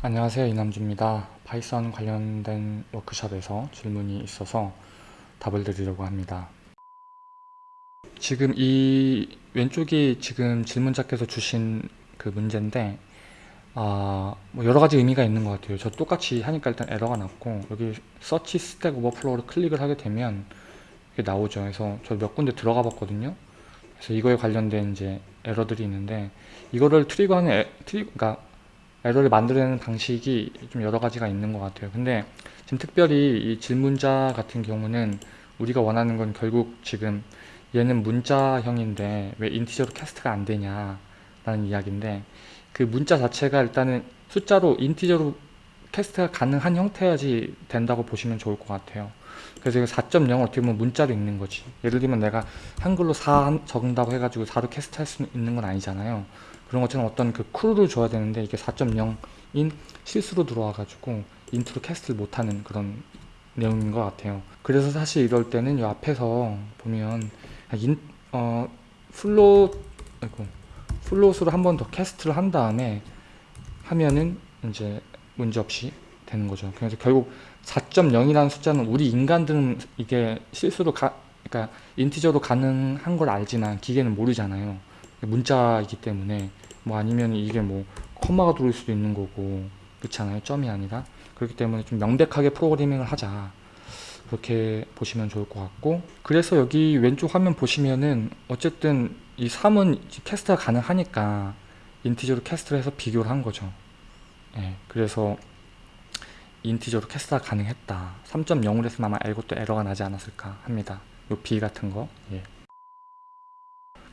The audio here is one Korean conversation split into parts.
안녕하세요 이남주입니다. Python 관련된 워크샵에서 질문이 있어서 답을 드리려고 합니다. 지금 이 왼쪽이 지금 질문자께서 주신 그 문제인데 아, 뭐 여러 가지 의미가 있는 것 같아요. 저 똑같이 하니까 일단 에러가 났고 여기 서치 스택 오버플로우를 클릭을 하게 되면 이게 나오죠. 그래서 저 몇 군데 들어가 봤거든요. 그래서 이거에 관련된 이제 에러들이 있는데 이거를 trigger하는 에, 트리, 그러니까 에러를 만들어내는 방식이 좀 여러 가지가 있는 것 같아요. 근데 지금 특별히 이 질문자 같은 경우는 우리가 원하는 건 결국 지금 얘는 문자형인데 왜 integer로 cast가 안 되냐 라는 이야기인데 그 문자 자체가 일단은 숫자로 integer로 cast가 가능한 형태야지 된다고 보시면 좋을 것 같아요. 그래서 이거 4.0 어떻게 보면 문자로 읽는 거지. 예를 들면 내가 한글로 4 적는다고 해가지고 4로 cast 할 수 있는 건 아니잖아요 그런 것처럼 어떤 그 clue를 줘야 되는데 이게 4.0인 실수로 들어와 가지고 int로 cast를 못하는 그런 내용인 것 같아요. 그래서 사실 이럴 때는 이 앞에서 보면 인, 어, float 아이고, float으로 한 번 더 cast를 한 다음에 하면은 이제 문제없이 되는 거죠. 그래서 결국 4.0이라는 숫자는 우리 인간들은 이게 실수로 가, 그러니까 인티저로 가능한 걸 알지만 기계는 모르잖아요 문자이기 때문에 뭐 아니면 이게 뭐 컴마가 들어올 수도 있는 거고 그렇잖아요. 점이 아니라. 그렇기 때문에 좀 명백하게 프로그래밍을 하자. 그렇게 보시면 좋을 것 같고. 그래서 여기 왼쪽 화면 보시면은 어쨌든 이 3은 캐스트가 가능하니까 인티저로 캐스트를 해서 비교를 한 거죠. 예, 그래서 integer로 cast가 가능했다. 3.0으로 했으면 아마 이것도 에러가 나지 않았을까 합니다. 요 B 같은 거. 예.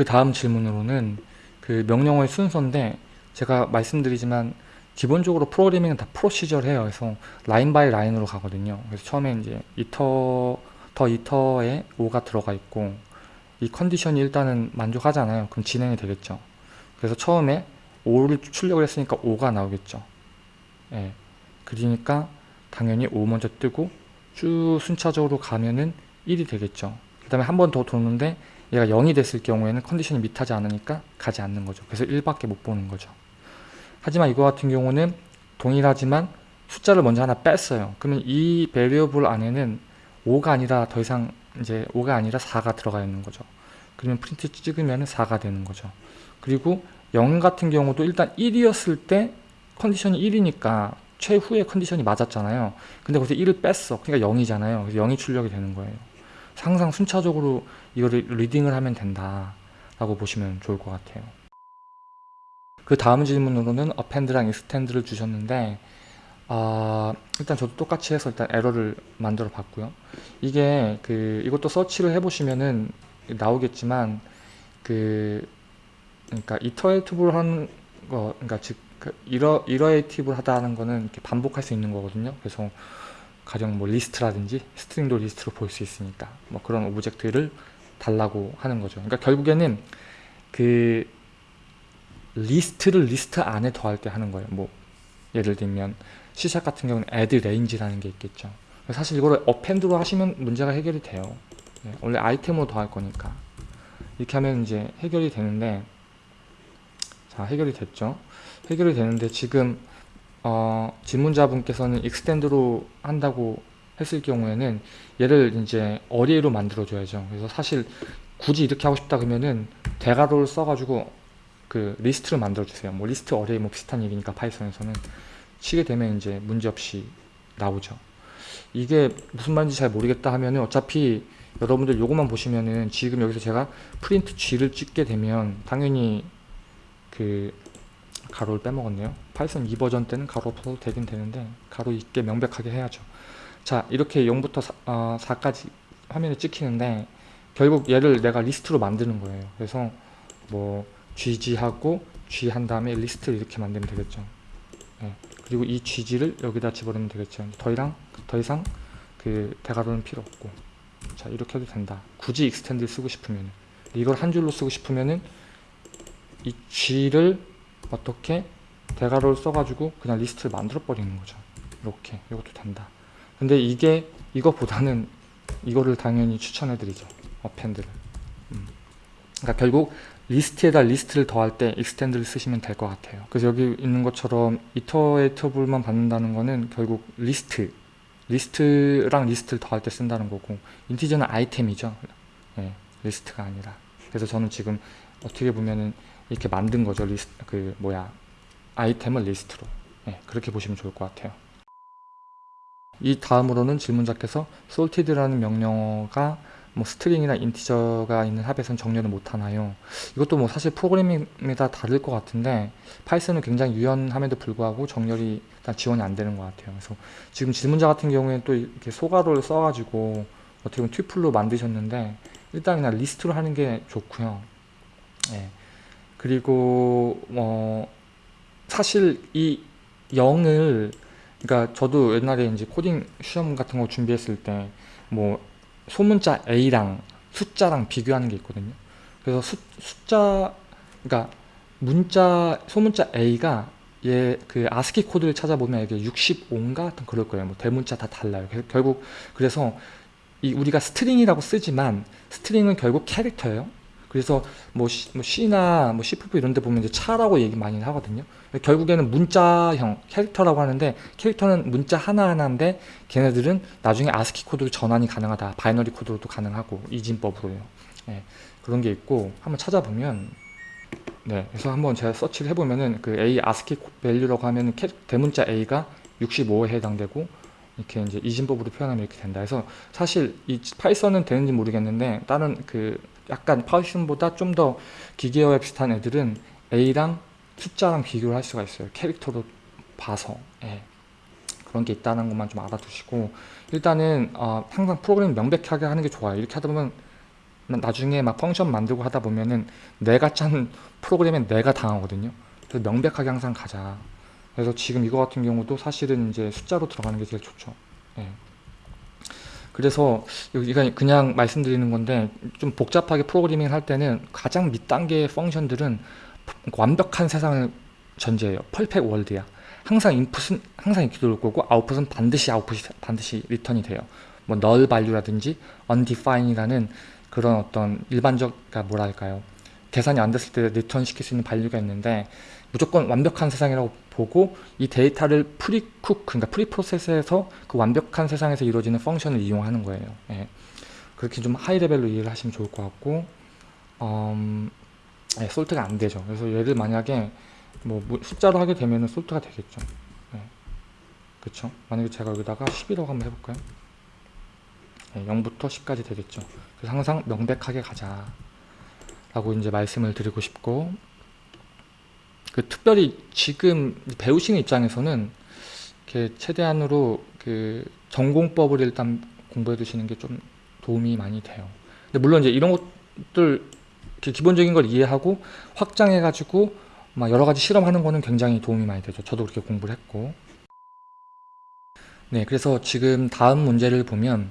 그 다음 질문으로는 그 명령어의 순서인데 제가 말씀드리지만 기본적으로 프로그래밍은 다 procedure해요. 그래서 line by line으로 가거든요. 그래서 처음에 이제 이터 더 이터에 5가 들어가 있고 이 컨디션이 일단은 만족하잖아요. 그럼 진행이 되겠죠. 그래서 처음에 5를 출력을 했으니까 5가 나오겠죠. 예. 그러니까 당연히 5 먼저 뜨고 쭉 순차적으로 가면은 1이 되겠죠. 그 다음에 한 번 더 도는데 얘가 0이 됐을 경우에는 컨디션이 밑하지 않으니까 가지 않는 거죠. 그래서 1밖에 못 보는 거죠. 하지만 이거 같은 경우는 동일하지만 숫자를 먼저 하나 뺐어요. 그러면 이 베리어블 안에는 5가 아니라 더 이상 이제 5가 아니라 4가 들어가 있는 거죠. 그러면 프린트 찍으면 4가 되는 거죠. 그리고 0 같은 경우도 일단 1이었을 때 컨디션이 1이니까 최후의 컨디션이 맞았잖아요. 근데 거기서 1을 뺐어. 그러니까 0이잖아요. 그래서 0이 출력이 되는 거예요. 항상 순차적으로 이거를 리딩을 하면 된다 라고 보시면 좋을 것 같아요. 그 다음 질문으로는 append랑 extend를 주셨는데 아, 일단 저도 똑같이 해서 일단 에러를 만들어 봤고요. 이게 그 이것도 서치를 해 보시면은 나오겠지만 그 그러니까 iterative를 하는 거 그러니까 즉 iter iterative 하다는 거는 이렇게 반복할 수 있는 거거든요. 그래서 가령 뭐 리스트라든지 string도 리스트로 볼 수 있으니까 뭐 그런 object를 달라고 하는 거죠. 그러니까 결국에는 그 리스트를 리스트 안에 더할 때 하는 거예요. 뭐 예를 들면 C샵 같은 경우는 add range라는 게 있겠죠. 사실 이거를 append로 하시면 문제가 해결이 돼요. 네, 원래 아이템으로 더할 거니까 이렇게 하면 이제 해결이 되는데 자 해결이 됐죠. 해결이 되는데 지금 어, 질문자분께서는 extend로 한다고 했을 경우에는 얘를 이제 array로 만들어 줘야죠. 그래서 사실 굳이 이렇게 하고 싶다 그러면은 대괄호를 써가지고 그 리스트를 만들어 주세요. 뭐 리스트 array 뭐 비슷한 얘기니까 Python에서는. 치게 되면 이제 문제없이 나오죠. 이게 무슨 말인지 잘 모르겠다 하면은 어차피 여러분들 요것만 보시면은 지금 여기서 제가 print G를 찍게 되면 당연히 그 가로를 빼먹었네요 Python 2버전 때는 가로 없어도 되긴 되는데 가로 있게 명백하게 해야죠. 자 이렇게 0부터 4, 어, 4까지 화면에 찍히는데 결국 얘를 내가 리스트로 만드는 거예요. 그래서 뭐 gg하고 g 한 다음에 리스트를 이렇게 만들면 되겠죠. 네. 그리고 이 gg를 여기다 집어넣으면 되겠죠. 더 이상 더 이상 그 대괄호는 필요 없고. 자 이렇게 해도 된다. 굳이 extend 쓰고 싶으면 이걸 한 줄로 쓰고 싶으면은 이 g를 어떻게 대괄호를 써가지고 그냥 리스트를 만들어 버리는 거죠 이렇게 이것도 된다 근데 이게 이거보다는 이거를 당연히 추천해 드리죠 append를 음. 그러니까 결국 리스트에다 리스트를 더할 때 extend를 쓰시면 될 것 같아요. 그래서 여기 있는 것처럼 iterable만 받는다는 거는 결국 리스트, 리스트랑 리스트를 더할 때 쓴다는 거고 integer는 아이템이죠. 예, 리스트가 아니라. 그래서 저는 지금 어떻게 보면은 이렇게 만든 거죠. 리스트 그 뭐야 아이템을 리스트로. 예, 그렇게 보시면 좋을 것 같아요. 이 다음으로는 질문자께서 sorted라는 명령어가 뭐 string이나 integer가 있는 합에선 정렬을 못하나요? 이것도 뭐 사실 프로그래밍마다 다를 것 같은데 Python은 굉장히 유연함에도 불구하고 정렬이 일단 지원이 안 되는 것 같아요. 그래서 지금 질문자 같은 경우에는 또 이렇게 소가로를 써가지고 어떻게 보면 tuple로 만드셨는데 일단 그냥 리스트로 하는 게 좋고요. 예. 그리고 뭐 사실 이 0을 그러니까 저도 옛날에 이제 코딩 시험 같은 거 준비했을 때 뭐 소문자 A랑 숫자랑 비교하는 게 있거든요. 그래서 수, 숫자 그러니까 문자 소문자 A가 얘 그 아스키 코드를 찾아보면 이게 65인가 같은 그럴 거예요. 뭐 대문자 다 달라요. 결국 그래서 이 우리가 string이라고 쓰지만 string은 결국 캐릭터예요. 그래서 뭐, C, 뭐 C나 뭐 C++ 이런 데 보면 이제 char라고 얘기 많이 하거든요. 결국에는 문자형 캐릭터라고 하는데 캐릭터는 문자 하나하나인데 걔네들은 나중에 아스키 코드로 전환이 가능하다. binary 코드로도 가능하고 이진법으로요. 예, 그런 게 있고 한번 찾아보면 네, 그래서 한번 제가 서치를 해보면은 그 A ASCII value라고 하면은 캐, 대문자 A가 65에 해당되고 이렇게 이제 이진법으로 표현하면 이렇게 된다. 그래서 사실 이 Python은 되는지 모르겠는데 다른 그 약간 Python보다 좀 더 기계어에 비슷한 애들은 A랑 숫자랑 비교를 할 수가 있어요. 캐릭터로 봐서 예. 그런 게 있다는 것만 좀 알아두시고 일단은 어, 항상 프로그램 명백하게 하는 게 좋아요. 이렇게 하다 보면 나중에 막 function 만들고 하다 보면은 내가 짠 프로그램에 내가 당하거든요. 그래서 명백하게 항상 가자. 그래서 지금 이거 같은 경우도 사실은 이제 숫자로 들어가는 게 제일 좋죠. 예. 그래서 여기가 그냥 말씀드리는 건데 좀 복잡하게 프로그래밍을 할 때는 가장 밑단계의 펑션들은 완벽한 세상을 전제해요. 펄펙 월드야. 항상 인풋은 항상 이렇게 들어올 거고 아웃풋은 반드시 아웃풋이 반드시 리턴이 돼요. 뭐 null value라든지 undefined이라는 그런 어떤 일반적 그러니까 뭐랄까요? 계산이 안 됐을 때 return 시킬 수 있는 value가 있는데 무조건 완벽한 세상이라고 보고 이 데이터를 precook 그러니까 preprocess에서 그 완벽한 세상에서 이루어지는 function을 이용하는 거예요. 예. 그렇게 좀 high level로 이해를 하시면 좋을 것 같고 음, 예, sort가 안 되죠. 그래서 얘를 만약에 뭐 숫자로 하게 되면 sort가 되겠죠. 예. 그쵸? 만약에 제가 여기다가 10이라고 한번 해볼까요? 예, 0부터 10까지 되겠죠. 그래서 항상 명백하게 가자. 라고 이제 말씀을 드리고 싶고 그 특별히 지금 배우시는 입장에서는 이렇게 최대한으로 그 전공법을 일단 공부해 두시는 게 좀 도움이 많이 돼요. 근데 물론 이제 이런 것들 기본적인 걸 이해하고 확장해 가지고 막 여러 가지 실험하는 거는 굉장히 도움이 많이 되죠. 저도 그렇게 공부를 했고. 네, 그래서 지금 다음 문제를 보면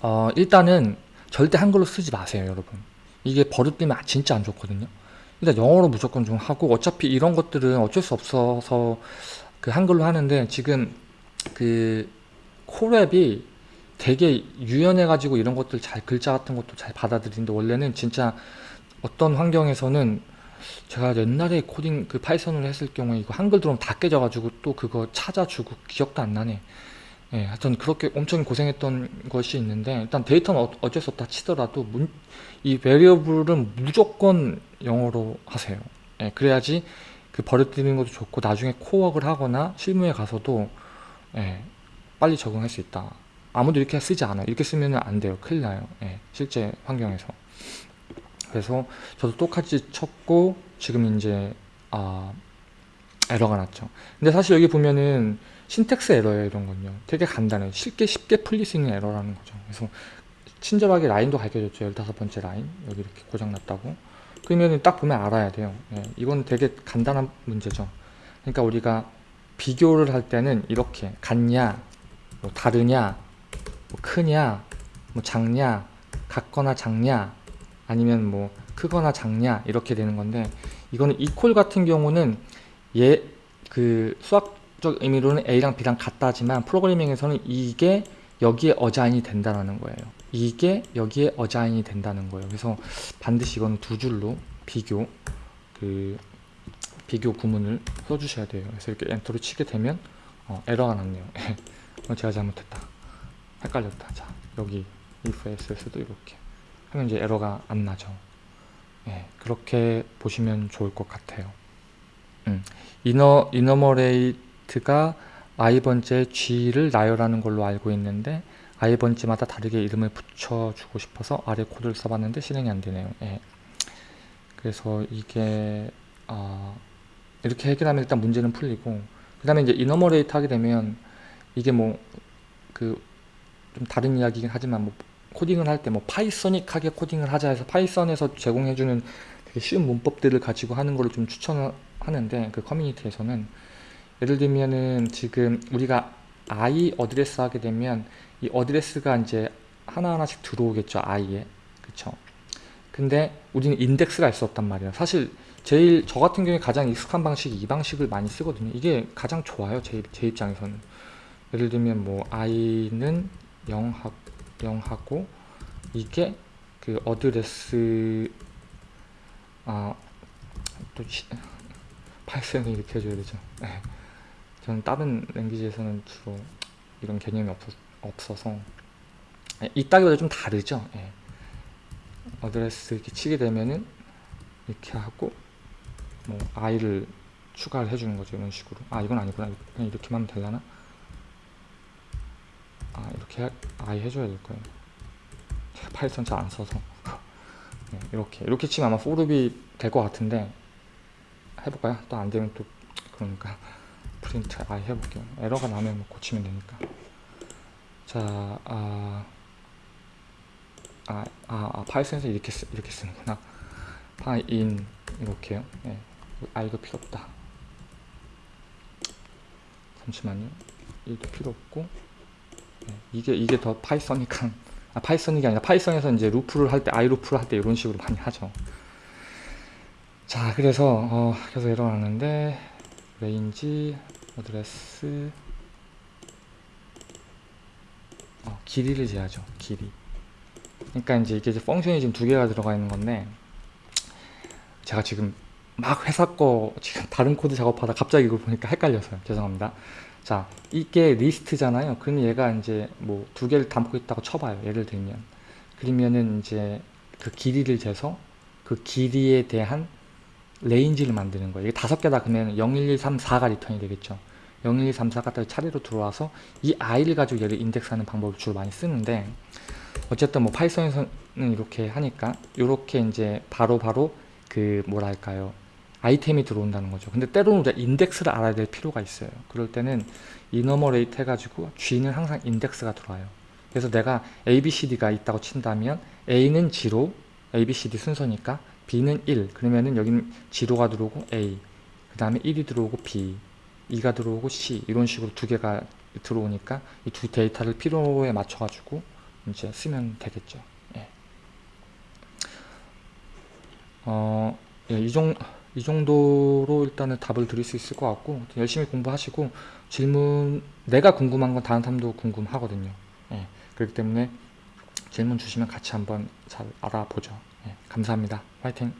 어, 일단은 절대 한글로 쓰지 마세요, 여러분. 이게 버릇되면 진짜 안 좋거든요. 일단 영어로 무조건 좀 하고 어차피 이런 것들은 어쩔 수 없어서 그 한글로 하는데 지금 그 Colab이 되게 유연해 가지고 이런 것들 잘 글자 같은 것도 잘 받아들이는데 원래는 진짜 어떤 환경에서는 제가 옛날에 코딩 그 Python을 했을 경우에 이거 한글 들어오면 다 깨져가지고 또 그거 찾아주고 기억도 안 나네. 예, 하여튼 그렇게 엄청 고생했던 것이 있는데 일단 데이터는 어, 어쩔 수 없다 치더라도 문, 이 베리어블은 무조건 영어로 하세요. 예, 그래야지 그 버려뜨리는 것도 좋고 나중에 코워크를 하거나 실무에 가서도 예, 빨리 적응할 수 있다. 아무도 이렇게 쓰지 않아요. 이렇게 쓰면 안 돼요. 큰일 나요. 예, 실제 환경에서. 그래서 저도 똑같이 쳤고 지금 이제 아, 에러가 났죠. 근데 사실 여기 보면은 신텍스 에러예요 이런 건요. 되게 간단해요. 쉽게 쉽게 풀릴 수 있는 에러라는 거죠. 그래서 친절하게 라인도 가르쳐줬죠. 15번째 라인. 여기 이렇게 고장났다고. 그러면 딱 보면 알아야 돼요. 예, 이건 되게 간단한 문제죠. 그러니까 우리가 비교를 할 때는 이렇게 같냐, 뭐 다르냐, 뭐 크냐, 뭐 작냐, 같거나 작냐, 아니면 뭐 크거나 작냐 이렇게 되는 건데 이거는 이퀄 같은 경우는 얘 그 수학 적 의미로는 A랑 B랑 같다지만 프로그래밍에서는 이게 여기에 어자인이 된다는 거예요. 이게 여기에 어자인이 된다는 거예요. 그래서 반드시 이거는 두 줄로 비교 그 비교 구문을 써주셔야 돼요. 그래서 이렇게 엔터를 치게 되면 어, 에러가 났네요. 어, 제가 잘못했다. 헷갈렸다. 자 여기 if els에서도 이렇게 하면 이제 에러가 안 나죠. 예, 그렇게 보시면 좋을 것 같아요. 음, enu enumerate가 i 번째 g를 나열하는 걸로 알고 있는데 i 번째마다 다르게 이름을 붙여주고 싶어서 아래 코드를 써봤는데 실행이 안 되네요. 예. 그래서 이게 어, 이렇게 해결하면 일단 문제는 풀리고 그 다음에 이제 enumerate 하게 되면 이게 뭐 그 좀 다른 이야기긴 하지만 뭐 코딩을 할 때 뭐 pythonic하게 코딩을 하자 해서 Python에서 제공해주는 되게 쉬운 문법들을 가지고 하는 걸로 좀 추천을 하는데 그 커뮤니티에서는 예를 들면은 지금 우리가 i address 하게 되면 이 address가 이제 하나하나씩 들어오겠죠 i에. 그쵸? 근데 우리는 인덱스가 있어 없단 말이에요. 사실 제일 저 같은 경우에 가장 익숙한 방식이 이 방식을 많이 쓰거든요. 이게 가장 좋아요 제, 제 입장에서는. 예를 들면 뭐 i는 0 하, 0 하고 이게 그 어드레스 아또 파이썬을 이렇게 해줘야 되죠. 네. 저는 다른 랭귀지에서는 주로 이런 개념이 없, 없어서. 예, 이따기보다 좀 다르죠? 예. 어드레스 이렇게 치게 되면은 이렇게 하고 뭐 i를 추가를 해주는 거죠 이런 식으로. 아 이건 아니구나. 그냥 이렇게만 하면 되려나? 아 이렇게 i 해줘야 될 거예요. Python 잘 안 써서. 네, 이렇게. 이렇게 치면 아마 for loop이 될 것 같은데 해볼까요? 또 안 되면 또 그러니까 print i 해볼게요. 에러가 나면 뭐 고치면 되니까. 자 아, 아, 아, 아 Python에서 이렇게 쓰, 이렇게 쓰는구나. 파인 이렇게요. 네. i도 필요 없다. 잠시만요. i도 필요 없고. 네. 이게 이게 더 Python이니까. 아 Python이 아니라 Python에서 이제 루프를 할때 i 루프를 할 때 이런 식으로 많이 하죠. 자 그래서 어, 계속 에러 나는데 range address. 어, 길이를 재야죠 길이. 그러니까 이제 이게 이제 function이 지금 두 개가 들어가 있는 건데 제가 지금 막 회사 거 지금 다른 코드 작업하다 갑자기 이걸 보니까 헷갈려서요. 죄송합니다. 자 이게 리스트잖아요. 그러면 얘가 이제 뭐 두 개를 담고 있다고 쳐봐요 예를 들면. 그러면은 이제 그 길이를 재서 그 길이에 대한 range를 만드는 거예요. 다섯 개다 그러면 0, 1, 2, 3, 4가 return이 되겠죠. 0, 1, 2, 3, 4가 차례로 들어와서 이 i를 가지고 얘를 인덱스하는 방법을 주로 많이 쓰는데 어쨌든 뭐 Python에서는 이렇게 하니까 이렇게 이제 바로바로 바로 그 뭐랄까요 아이템이 들어온다는 거죠. 근데 때로는 우리가 인덱스를 알아야 될 필요가 있어요. 그럴 때는 enumerate 해가지고 G는 항상 인덱스가 들어와요. 그래서 내가 ABCD가 있다고 친다면 A는 0, ABCD 순서니까 B는 1 그러면은 여기는 zero가 들어오고 A 그 다음에 1이 들어오고 B 2가 들어오고 C 이런 식으로 두 개가 들어오니까 이 두 데이터를 필요에 맞춰 가지고 이제 쓰면 되겠죠 예. 어, 예, 이, 정, 이 정도로 일단은 답을 드릴 수 있을 것 같고 열심히 공부하시고 질문 내가 궁금한 건 다른 사람도 궁금하거든요 예. 그렇기 때문에 질문 주시면 같이 한번 잘 알아보죠 예. 감사합니다. 화이팅